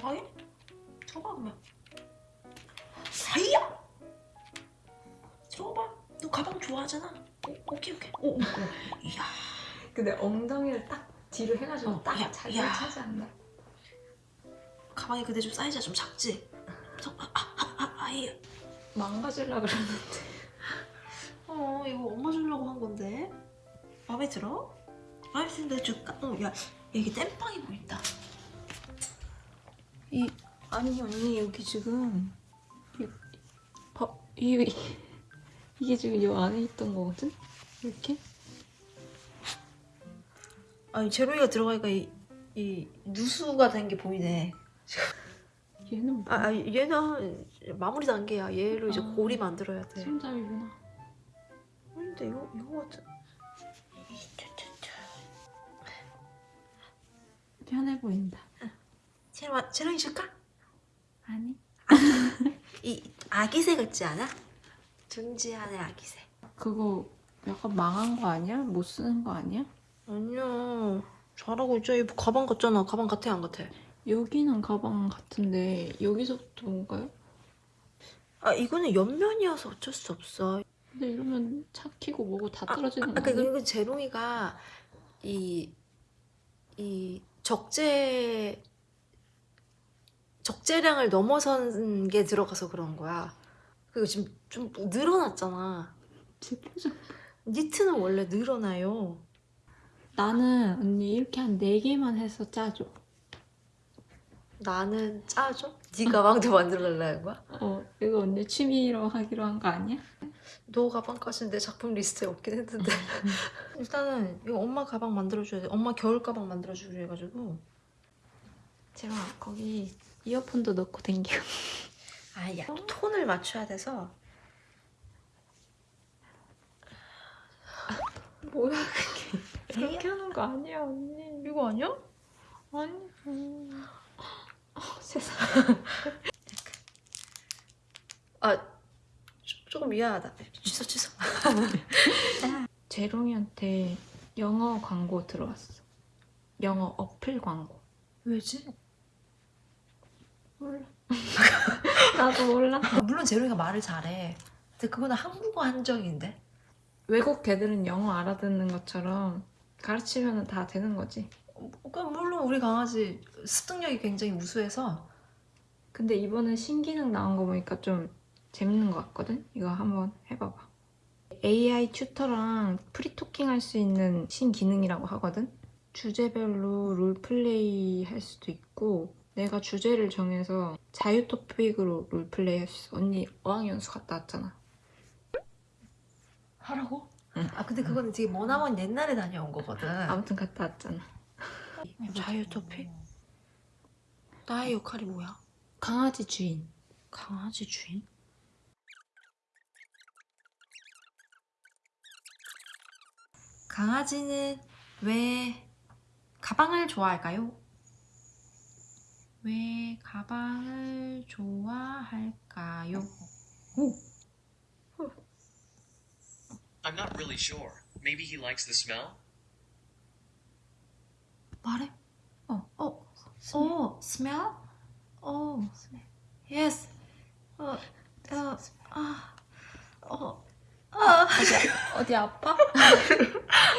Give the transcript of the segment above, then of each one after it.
가방에? 들어가 그러면 사이야 들어봐 너 가방 좋아하잖아 오, 오케이 오케이 오, 오, 오. 이야 근데 엉덩이를 딱 뒤로 해가지고 어, 딱 야, 자기를 야. 차지한다. 가방이 근데 좀 사이즈가 좀 작지? 저, 아, 아, 아, 아, 아예 망가질라 그러는데. 어 이거 엄마 주려고 한 건데 마음에 들어? 마음에 드는데 줄까? 어야 야, 이게 땜빵이 보인다 이 아니 언니 여기 지금 이, 봐, 이, 이 이게 지금 이 안에 있던 거거든? 이렇게? 아니 제로이가 들어가니까 이, 이 누수가 된 게 보이네 얘는 뭐 아, 아 얘는 마무리 단계야 얘로 이제 아. 고리 만들어야 돼 손잡이구나. 근데 이거 이거 같은 편해 보인다. 제로 제로이 줄까? 아니? 이 아기새 같지 않아? 둥지안의 아기새 그거 약간 망한 거 아니야? 못 쓰는 거 아니야? 아니야 잘하고 있죠 이 가방 같잖아 가방 같아 안 같아? 여기는 가방 같은데 여기서부터 뭔가요? 아 이거는 옆면이어서 어쩔 수 없어 근데 이러면 차 키고 뭐고 다 아, 떨어지는 아, 거 그러니까 아니야? 이거 제롱이가 이, 이 적재 적재량을 넘어선 게 들어가서 그런 거야. 그리고 지금 좀 늘어났잖아. 제 표정. 니트는 원래 늘어나요. 나는 언니 이렇게 한 4개만 해서 짜줘. 나는 짜줘? 네 가방도 만들어달라는 거야? 어, 이거 언니 취미로 하기로 한 거 아니야? 너 가방까지는 내 작품 리스트에 없긴 했는데 일단은 이거 엄마 가방 만들어줘야 돼. 엄마 겨울 가방 만들어주기로 해가지고 제가 거기 이어폰도 넣고 댕겨. 아야 톤을 맞춰야 돼서 뭐야 그게? 이렇게 하는 거 아니야 언니. 이거 아니야? 아니. 음. 어, 세상. 아 조- 조금 미안하다. 취소 취소. 재롱이한테 영어 광고 들어왔어. 영어 어플 광고. 왜지? 몰라. 나도 몰라. 아, 물론 제로이가 말을 잘해. 근데 그거는 한국어 한정인데. 외국 애들은 영어 알아듣는 것처럼 가르치면 다 되는 거지. 물론 우리 강아지 습득력이 굉장히 우수해서 근데 이번에 신기능 나온 거 보니까 좀 재밌는 것 같거든? 이거 한번 해봐봐. AI 튜터랑 프리토킹 할 수 있는 신기능이라고 하거든? 주제별로 role play 할 수도 있고 내가 주제를 정해서 자유 토픽으로 role play 할수 있어. 언니 어학연수 갔다 왔잖아. 하라고? 응. 아 근데 그거는 되게 머나먼 옛날에 다녀온 거거든. 아무튼 갔다 왔잖아. 자유 토픽? 나의 역할이 뭐야? 강아지 주인. 강아지 주인? 강아지는 왜 가방을 좋아할까요? 왜 가방을 좋아할까요? I'm not really sure. Maybe he likes the smell? 말해? 어, 어, 어, smell? 어, yes. 어, 어, 아, 어, 아, 어디 아파?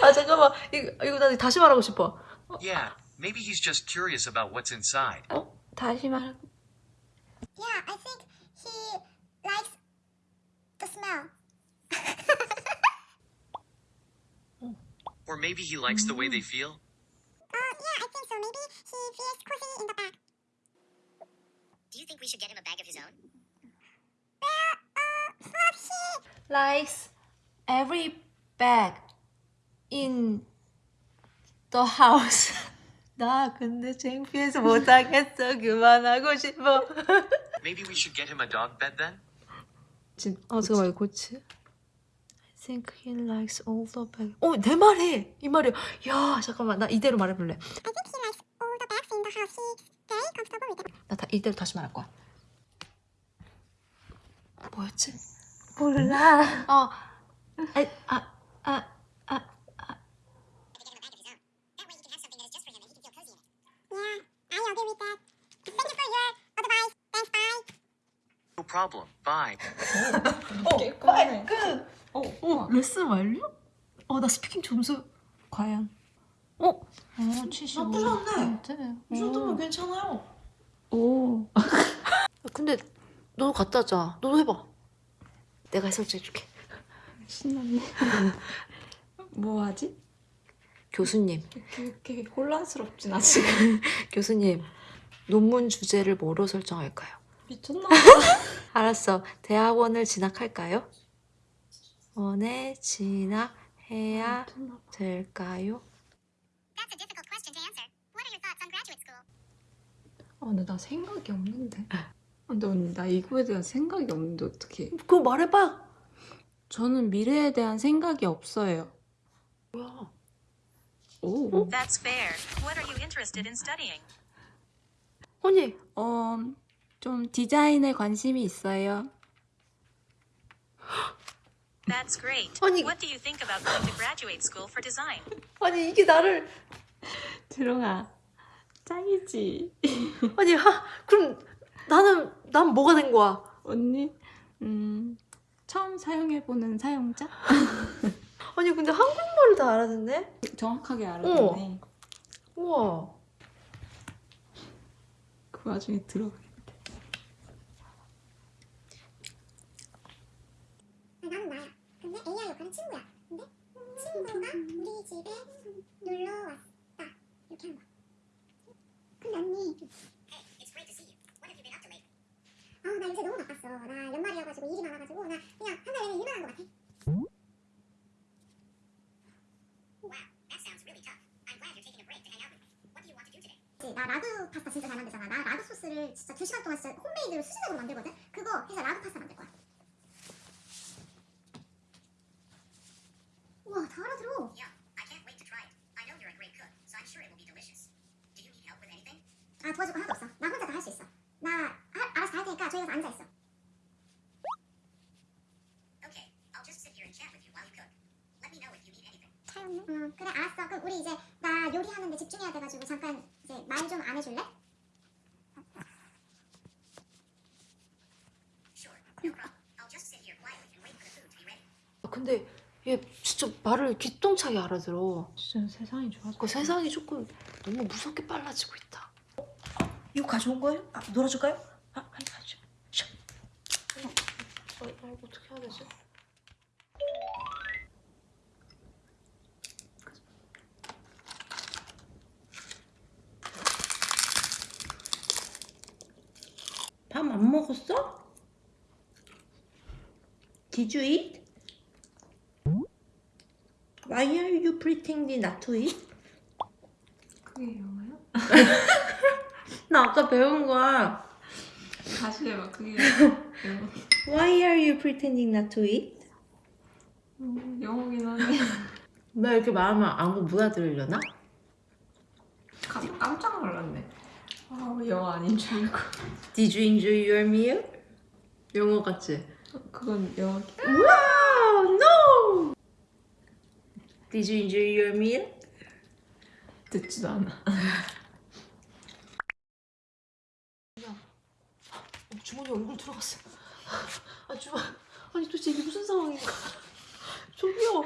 아 잠깐만, 이거 이거 나 다시 말하고 싶어. Yeah, maybe he's just curious about what's inside. 어? 다시 말. Yeah, I think he likes the smell. Or maybe he likes the way they feel? Uh, yeah, I think so. Maybe he feels cozy in the back. Do you think we should get him a bag of his own? But he likes every bag in the house. 나 근데 창피해서 못하겠어. 그만하고 싶어. Maybe we should get him a dog bed then? 지금 아 잠깐만 이거 고치. I think he likes all the bag. 어, 내 말해. 이 말이야. 야, 잠깐만. 나 이대로 말해볼래. I think he likes all the bags in the house. He's very comfortable with them. 나 다, 이대로 다시 말할 거야. 뭐였지? 몰라. 어. 아, 아, 아, 아. Yeah, I agree with that. Thank you for your Bye. 어, 빨리 끝. 어, 어, 레슨 완료? 어, 나 스피킹 점수 과연? 어, 어, 75. 나쁘지 않네. 네. 이 정도면 괜찮아요. 오. 근데 너도 갖다 자. 너도 해봐. 내가 설정해줄게. 신났네. 뭐 하지? 교수님, 그렇게 혼란스럽진 아직. 교수님, 논문 주제를 뭐로 설정할까요? 미쳤나? 알았어. 대학원을 진학할까요? 원에 진학해야. 될까요? That's a difficult question to answer. What are your thoughts on graduate school? 아, 근데 나 생각이 없는데. 아, 근데 언니, 나 이거에 대한 생각이 없는데 어떡해. 그거 말해봐. 저는 미래에 대한 생각이 없어요. 뭐야? 오. That's fair. What are you interested in studying? 아니, 어, 좀 디자인에 관심이 있어요. That's great. 아니- What do you think about going to graduate school for design? 아니 이게 나를 들어가. 짱이지. 아니 하 그럼 나는 난 뭐가 된 거야? 언니, 음, 처음 사용해보는 사용자? 아니 근데 한국말을 다 알아듣네? 정확하게 알아듣네. 우와. 그 와중에 들어가. 아니, 나는 나야. 근데 AI 역할은 친구야. 근데 친구가 우리 집에 놀러 왔다. 이렇게 하는 거야. 근데 언니, Hey, it's great to see you. What have you been up to lately? 요새 너무 바빴어. 나 연말이어가지고 일이 많아가지고 나 그냥 한 달 내내 일만 한 것 같아. 그치, 나 라구 파스타 진짜 잘 만들잖아. 나 라구 소스를 진짜 두 시간 동안 진짜 홈메이드로 수제적으로 만들거든. 그거 해서 라구 파스타 만들 거야. 우와, 다 알아들어. Yeah, I can't wait to try it. I know you're a great cook, so I'm sure it will be delicious. Do you need help with anything? 아, 도와줄 거 하나도 없어. 나 혼자 다 할 수 있어. 나 아, 알아서 다 할 테니까 저기 가서 앉아 있어. Okay, I'll just sit here and chat with you while you cook. Let me know if you need anything. 차였네. 응, 그래 알았어. 그럼 우리 이제 나 요리하는데 집중해야 돼가지고 잠깐 이제 말 좀 안 해줄래? Ready. 근데 얘 진짜 말을 기똥차게 알아들어. 진짜 세상이 좋아져. 그 세상이 조금 너무 무섭게 빨라지고 있다. 이거 가져온 거예요? 아, 놀아줄까요? 아, 빨리 가져. 샤. 어, 어, 어, 어떻게 해야 되지? 안 먹었어? Did you eat? Why are you pretending not to eat? 그게 영어야? 나 아까 배운 거야. 다시 해봐. 그게 영어. Why are you pretending not to eat? 음, 영어긴 하네. 나 이렇게 말하면 아무 못 알아들으려나? 깜- 깜짝 놀랐네. 아, 영어 아닌 줄 알고. Did you enjoy your meal? 영어 같지? 그건 영어. Wow, no! Did you enjoy your meal? 듣지도 않아. 어, 주머니 얼굴 들어갔어. 아, 주머니. 아니, 도대체 이게 무슨 상황인가? 저기요.